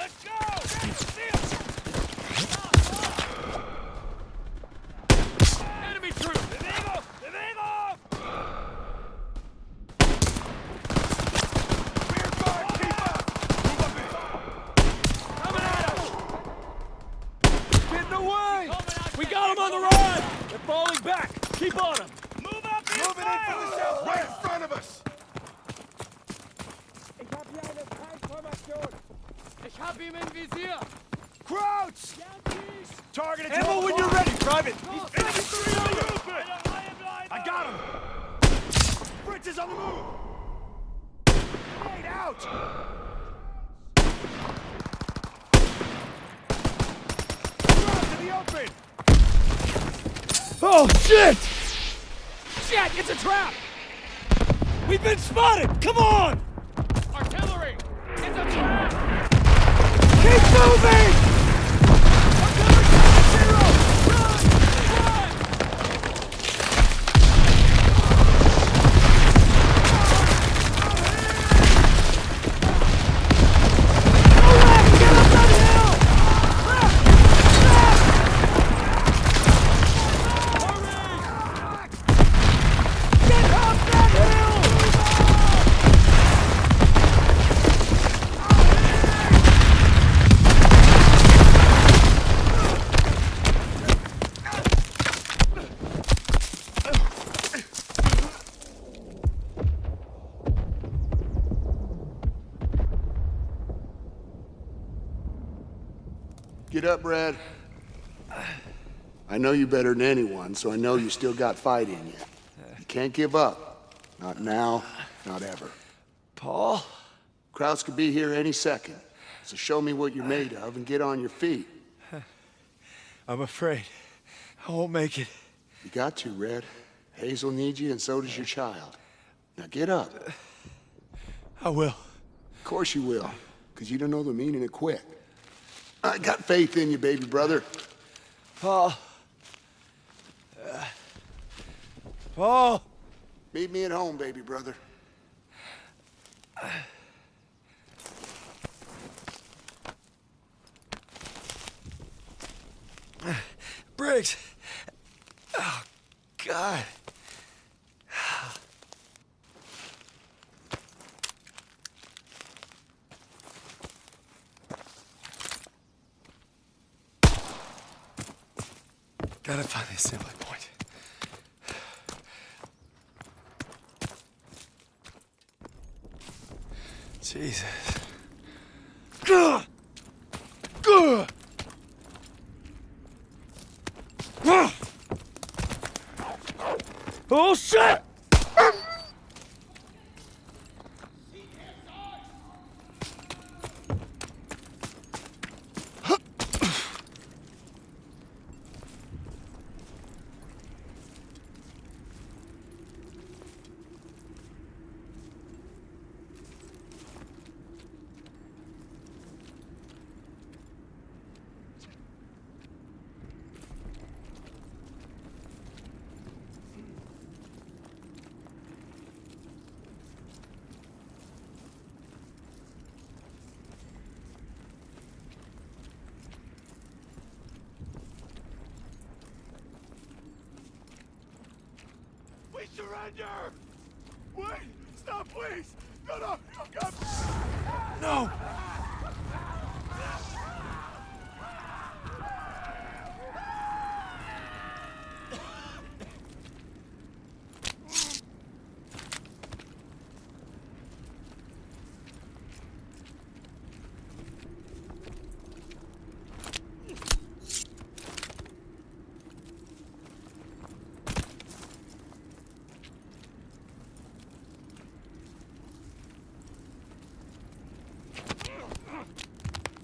Let's go! Enemy troop! Bewegung! Bewegung! Rear guard, keep up! Move up in. Coming at us! Getting away! We got them on the run! They're falling back. Keep on them. Move up in Moving in from the south, right in front of us! Ich hab ihn im Visier! Crouch! Target at Ammo when you're ready, Private. Oh, I got him! Fritz is on the move! Grenade out! Drop to the open! Oh, shit! Shit! It's a trap! We've been spotted! Come on! Keep moving! Get up, Brad. I know you better than anyone, so I know you still got fight in you. You can't give up. Not now, not ever. Paul? Krauts could be here any second. So show me what you're made of and get on your feet. I'm afraid. I won't make it. You got to, Red. Hazel needs you, and so does your child. Now get up. I will. Of course you will, because you don't know the meaning of quit. I got faith in you, baby brother. Paul. Uh, Paul! Meet me at home, baby brother. Briggs! Oh, God. Gotta find the assembly point. Jesus. Gah! Gah! Ah! Oh shit! We surrender! Wait! Stop, please! No, no! no God. No!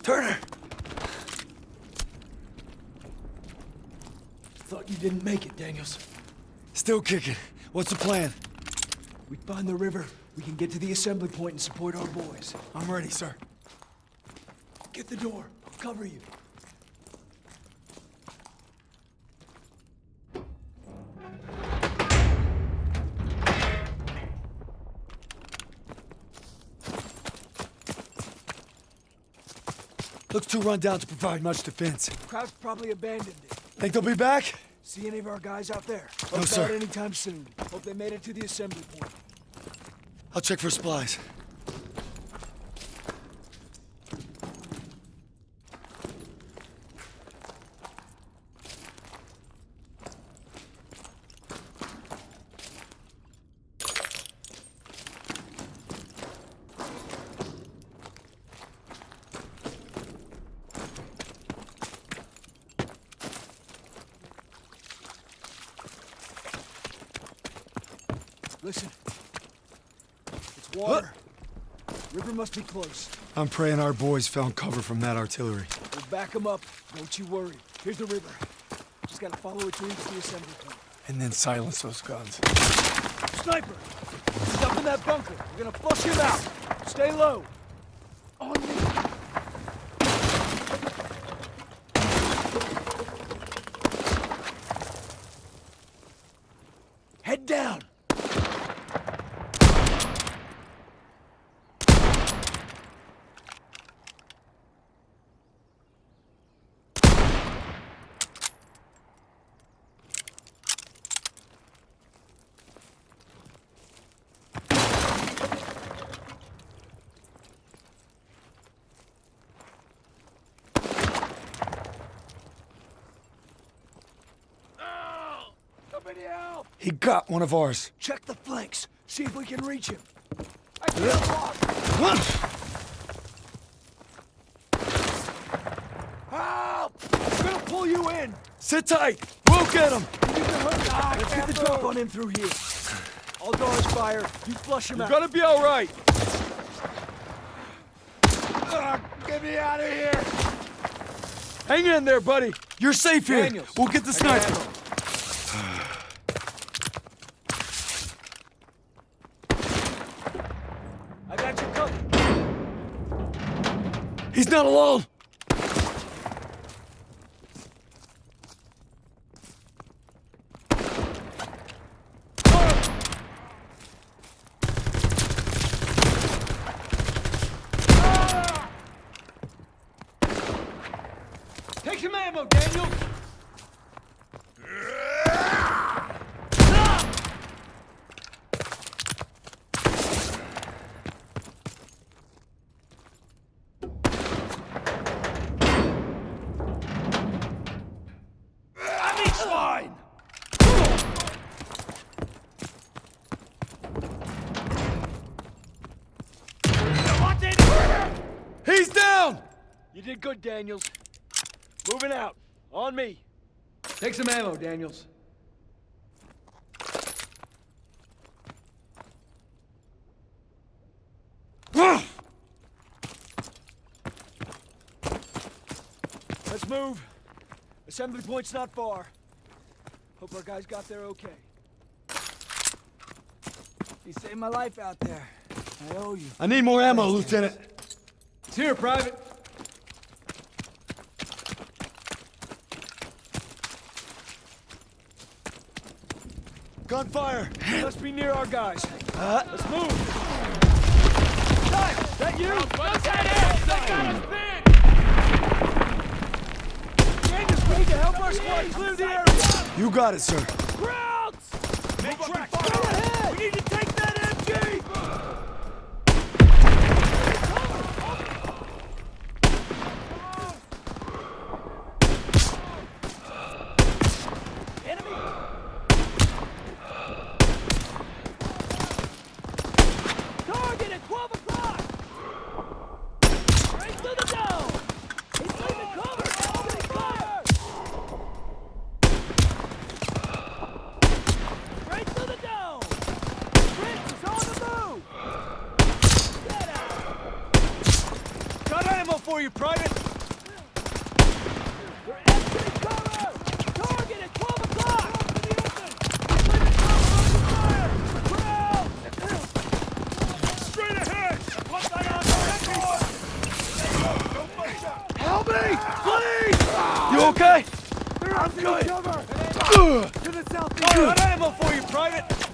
Turner! Thought you didn't make it, Daniels. Still kicking. What's the plan? We find the river, we can get to the assembly point and support our boys. I'm ready, sir. Get the door. I'll cover you. Looks too run down to provide much defense. Kraut's probably abandoned it. Think they'll be back? See any of our guys out there? No, sir. Anytime soon. Hope they made it to the assembly point. I'll check for supplies. Listen. It's water. River must be close. I'm praying our boys found cover from that artillery. We'll back them up. Don't you worry. Here's the river. Just gotta follow it to reach the assembly point. And then silence those guns. Sniper! He's up in that bunker. We're gonna flush him out. Stay low. On me. Head down. Somebody help! He got one of ours. Check the flanks. See if we can reach him. I can't walk. Help! I'm gonna pull you in. Sit tight. We'll get him. To. Let's get the drop on him through here. I'll dodge fire. You flush him out. Gonna be all right. Ah, get me out of here! Hang in there, buddy. You're safe here. Daniels, We'll get the sniper. I got you covered. He's not alone. Take some ammo, Daniel. Enemy swine! Wanted! He's down. You did good, Daniels. Moving out. On me. Take some ammo, Daniels. Let's move. Assembly point's not far. Hope our guys got there okay. You saved my life out there. I owe you. I need more ammo, Lieutenant. It's here, Private. Gunfire. Must be near our guys. Let's move. Time! That you? Daniels, we need to help our squad clear the area. You got it, sir. Krauts! Make track! Go ahead! We need to take that MG! Target at 12 o'clock! Right through the dome! He's leaving cover! Opening fire! Right through the dome! Prince is on the move! Get out! Got ammo for you, Private! We're exiting cover! Target at 12 o'clock! He's leaving cover! Open fire! Kraut! Straight ahead! Put that on Don't push up! Help me! Please! You okay? I'm good! Cover! To the southeast! Got ammo for you, Private!